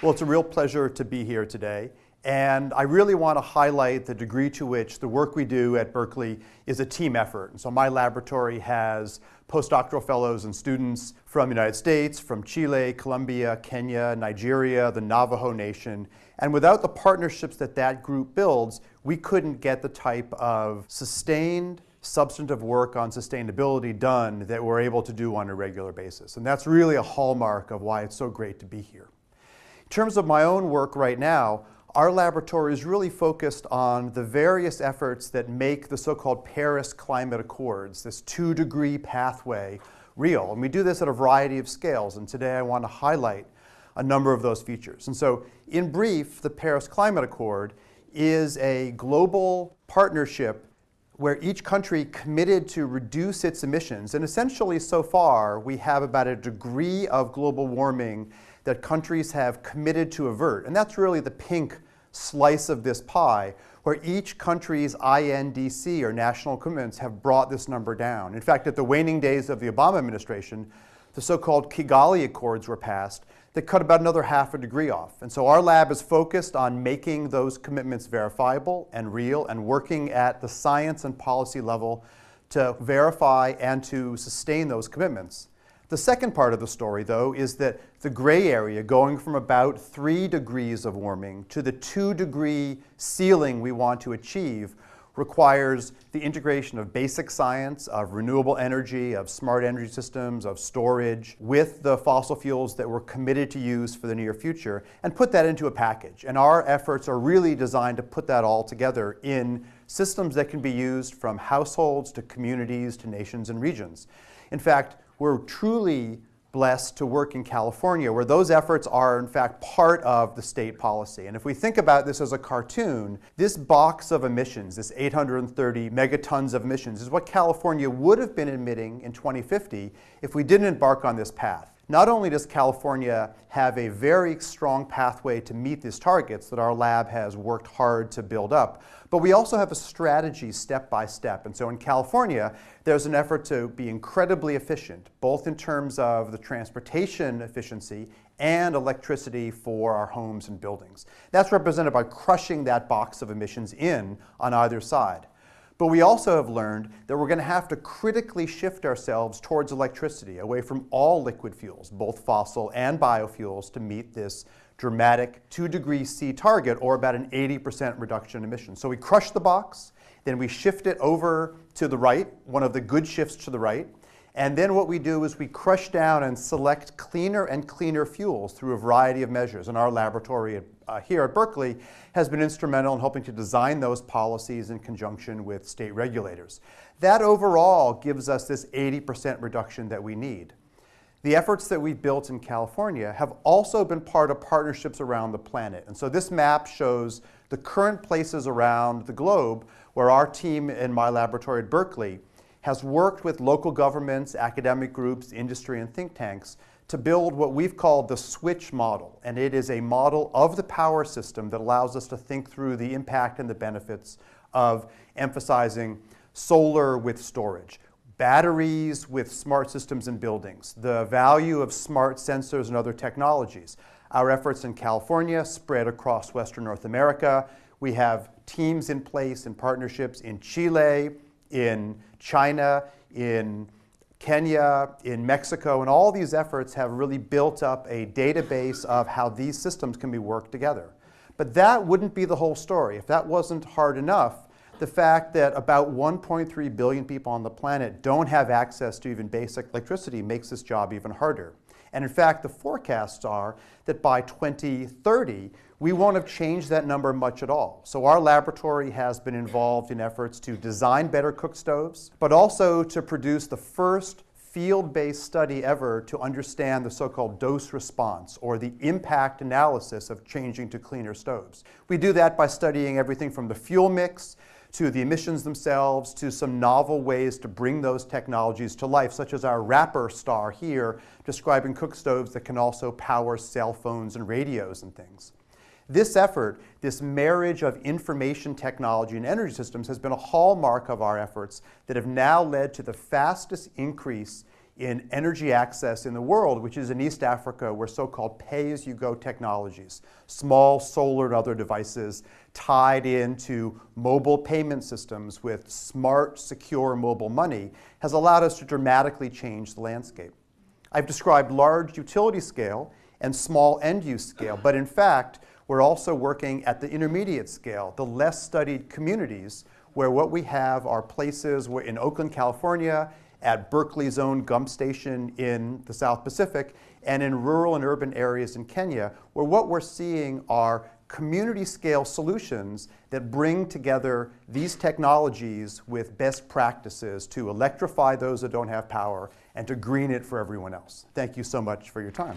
Well, it's a real pleasure to be here today. And I really want to highlight the degree to which the work we do at Berkeley is a team effort. And so my laboratory has postdoctoral fellows and students from the United States, from Chile, Colombia, Kenya, Nigeria, the Navajo Nation. And without the partnerships that that group builds, we couldn't get the type of sustained substantive work on sustainability done that we're able to do on a regular basis. And that's really a hallmark of why it's so great to be here. In terms of my own work right now, our laboratory is really focused on the various efforts that make the so-called Paris Climate Accords, this two-degree pathway, real. And we do this at a variety of scales, and today I want to highlight a number of those features. And so, in brief, the Paris Climate Accord is a global partnership where each country committed to reduce its emissions. And essentially, so far, we have about a degree of global warming that countries have committed to avert. And that's really the pink slice of this pie, where each country's INDC, or national commitments, have brought this number down. In fact, at the waning days of the Obama administration, the so-called Kigali Accords were passed that cut about another half a degree off. And so our lab is focused on making those commitments verifiable and real and working at the science and policy level to verify and to sustain those commitments. The second part of the story, though, is that the gray area going from about 3 degrees of warming to the 2 degree ceiling we want to achieve requires the integration of basic science, of renewable energy, of smart energy systems, of storage, with the fossil fuels that we're committed to use for the near future, and put that into a package. And our efforts are really designed to put that all together in systems that can be used from households to communities to nations and regions. In fact, we're truly blessed to work in California, where those efforts are in fact part of the state policy. And if we think about this as a cartoon, this box of emissions, this 830 megatons of emissions, is what California would have been emitting in 2050 if we didn't embark on this path. Not only does California have a very strong pathway to meet these targets that our lab has worked hard to build up, but we also have a strategy step by step. And so in California, there's an effort to be incredibly efficient, both in terms of the transportation efficiency and electricity for our homes and buildings. That's represented by crushing that box of emissions in on either side. But we also have learned that we're going to have to critically shift ourselves towards electricity, away from all liquid fuels, both fossil and biofuels, to meet this dramatic 2 degrees C target, or about an 80% reduction in emissions. So we crush the box, then we shift it over to the right, one of the good shifts to the right, and then what we do is we crush down and select cleaner and cleaner fuels through a variety of measures. In our laboratory uh, here at Berkeley has been instrumental in helping to design those policies in conjunction with state regulators. That overall gives us this 80% reduction that we need. The efforts that we've built in California have also been part of partnerships around the planet. And so this map shows the current places around the globe where our team in my laboratory at Berkeley has worked with local governments, academic groups, industry, and think tanks to build what we've called the switch model. And it is a model of the power system that allows us to think through the impact and the benefits of emphasizing solar with storage, batteries with smart systems in buildings, the value of smart sensors and other technologies. Our efforts in California spread across Western North America. We have teams in place and partnerships in Chile, in China, in Kenya, in Mexico, and all these efforts have really built up a database of how these systems can be worked together. But that wouldn't be the whole story. If that wasn't hard enough, the fact that about 1.3 billion people on the planet don't have access to even basic electricity makes this job even harder. And in fact, the forecasts are that by 2030, we won't have changed that number much at all. So our laboratory has been involved in efforts to design better cook stoves, but also to produce the first field-based study ever to understand the so-called dose response or the impact analysis of changing to cleaner stoves. We do that by studying everything from the fuel mix to the emissions themselves, to some novel ways to bring those technologies to life, such as our wrapper star here, describing cook stoves that can also power cell phones and radios and things. This effort, this marriage of information technology and energy systems has been a hallmark of our efforts that have now led to the fastest increase in energy access in the world, which is in East Africa, where so-called pay-as-you-go technologies, small solar and other devices tied into mobile payment systems with smart, secure mobile money, has allowed us to dramatically change the landscape. I've described large utility scale and small end-use scale, but in fact, we're also working at the intermediate scale, the less studied communities, where what we have are places where in Oakland, California, at Berkeley's own Gump Station in the South Pacific, and in rural and urban areas in Kenya, where what we're seeing are community scale solutions that bring together these technologies with best practices to electrify those that don't have power and to green it for everyone else. Thank you so much for your time.